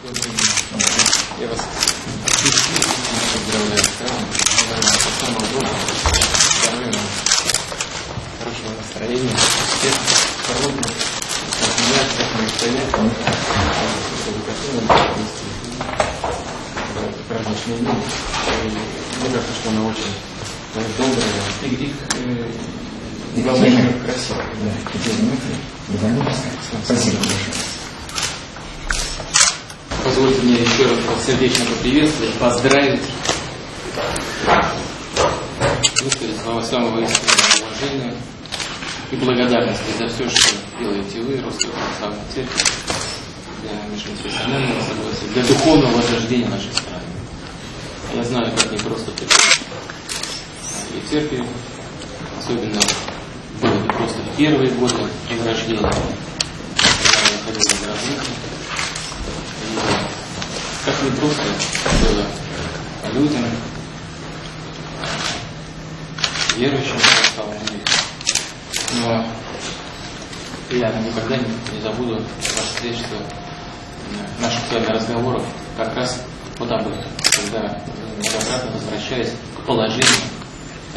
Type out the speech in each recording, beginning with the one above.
Я вас поздравляю с самого доброго, здоровья вам, хорошего настроения, успеха, здоровья, всех моих советов, праздничные дни. Мне кажется, что она очень добрая и, и, И главное, красивая. Да, минуты. Договорились? Спасибо большое. Позвольте мне еще раз вас сердечно поприветствовать, поздравить, высказать слова самого искреннего уважения и благодарности за все, что делаете вы, Русская Православная Церковь, для межконфессионального согласия, для духовного возрождения нашей страны. Я знаю, как непросто это и церкви, особенно было непросто в первые годы возрождения, когда я ходил в как непросто было людям, верующим православную веру. Но я никогда не, не забуду встретство наших с вами разговоров как раз вот об этом, когда многократно возвращаясь к положению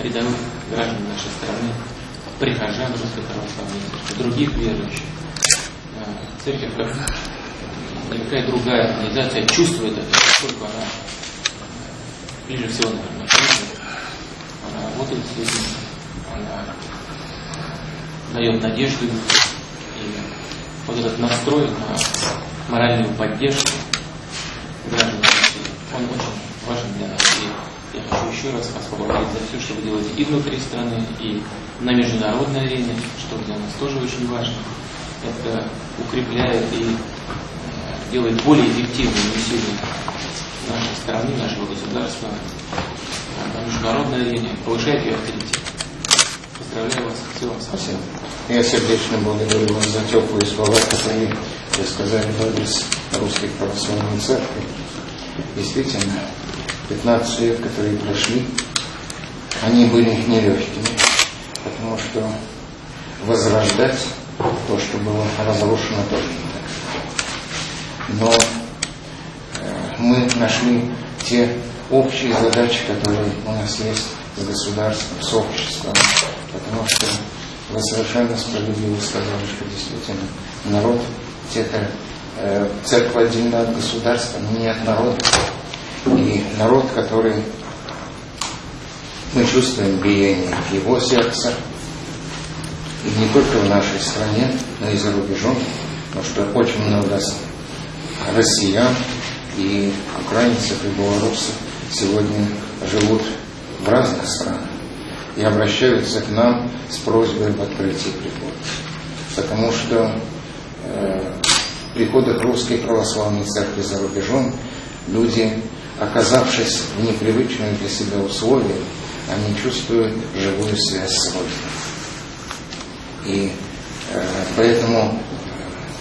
рядовых граждан нашей страны, прихожан Русской Православной Церкви, других верующих, э, церковь как никакая другая организация чувствует это, поскольку она ближе всего, наверное, она работает с людьми, она дает надежду. И вот этот настрой на моральную поддержку граждан России, он очень важен для нас. И я хочу еще раз вас поблагодарить за все, что вы делаете и внутри страны, и на международной арене, что для нас тоже очень важно. Это укрепляет и делает более эффективным усилия нашей страны, нашего государства на международной арене, повышает ее авторитет. Поздравляю вас. Всего вам Спасибо. Я сердечно благодарю вас за теплые слова, которые вы сказали в адрес Русской Православной Церкви. Действительно, 15 лет, которые прошли, они были нелегкими, потому что возрождать то, что было разрушено, тоже. Но э, мы нашли те общие задачи, которые у нас есть с государством, с обществом, потому что вы совершенно справедливо сказали, что действительно народ, это э, церковь отдельно от государства, но не от народа. И народ, который мы чувствуем биение его сердца, и не только в нашей стране, но и за рубежом, потому что очень много россиян и украинцев и белорусов сегодня живут в разных странах и обращаются к нам с просьбой об открытии прихода. Потому что э, в приходах Русской Православной Церкви за рубежом люди, оказавшись в непривычных для себя условиях, они чувствуют живую связь с Родиной. И э, поэтому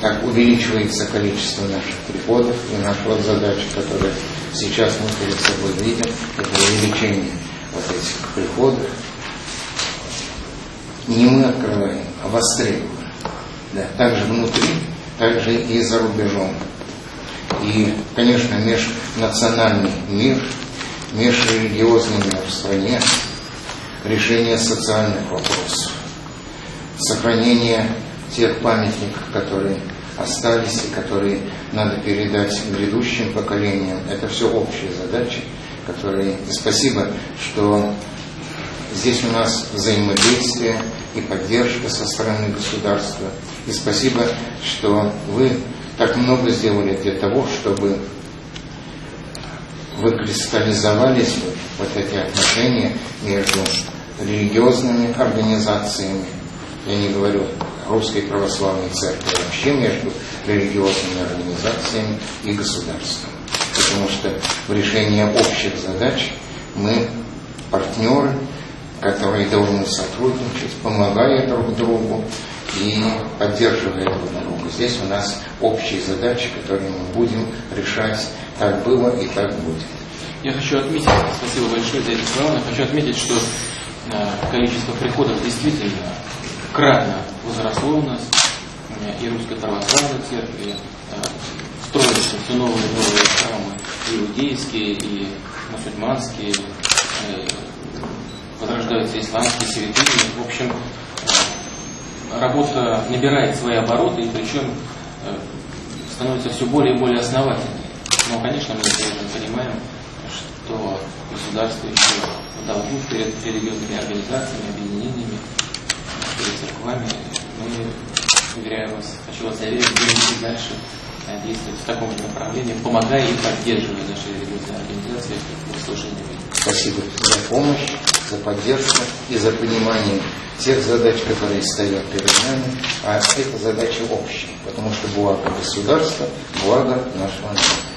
так увеличивается количество наших приходов, и наша вот задача, которую сейчас мы перед собой видим, это увеличение вот этих приходов. Не мы открываем, а востребованы. Да, также внутри, также и за рубежом. И, конечно, межнациональный мир, межрелигиозный мир в стране, решение социальных вопросов, сохранение тех памятников, которые остались и которые надо передать грядущим поколениям. Это все общие задачи, которые... И спасибо, что здесь у нас взаимодействие и поддержка со стороны государства. И спасибо, что вы так много сделали для того, чтобы выкристаллизовались вот эти отношения между религиозными организациями, я не говорю Русской Православной Церкви, вообще между религиозными организациями и государством. Потому что в решении общих задач мы партнеры, которые должны сотрудничать, помогая друг другу и поддерживая друг друга. Здесь у нас общие задачи, которые мы будем решать. Так было и так будет. Я хочу отметить, спасибо большое за эти слова, я хочу отметить, что э, количество приходов действительно кратно возросло у нас, и Русской Православной Церкви, э, строятся все новые и новые храмы, иудейские, и мусульманские, э, возрождаются исламские святыни. В общем, э, работа набирает свои обороты, и причем становится все более и более основательной. Но, конечно, мы также понимаем, что государство еще в долгу перед религиозными организациями, объединениями, перед церквами. Мы, уверяю вас, хочу вас заверить, будем дальше э, действовать в таком же направлении, помогая и поддерживая наши религиозные организации в служении. Спасибо за помощь, за поддержку и за понимание тех задач, которые стоят перед нами, а это задача общая, потому что благо государства, благо нашего народа.